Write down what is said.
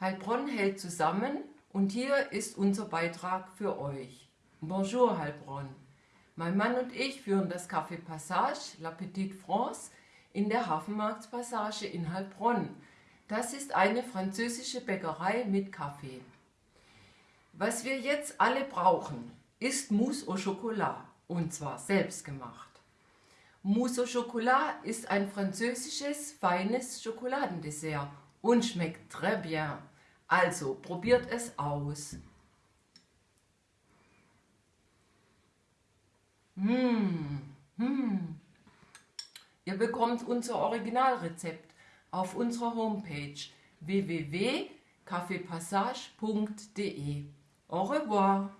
Heilbronn hält zusammen und hier ist unser Beitrag für euch. Bonjour Heilbronn. Mein Mann und ich führen das Café Passage, La Petite France, in der Hafenmarktpassage in Heilbronn. Das ist eine französische Bäckerei mit Kaffee. Was wir jetzt alle brauchen, ist Mousse au Chocolat und zwar selbst gemacht. Mousse au Chocolat ist ein französisches, feines Schokoladendessert und schmeckt très bien. Also probiert es aus. Mmh, mmh. Ihr bekommt unser Originalrezept auf unserer Homepage www.kaffeepassage.de. Au revoir!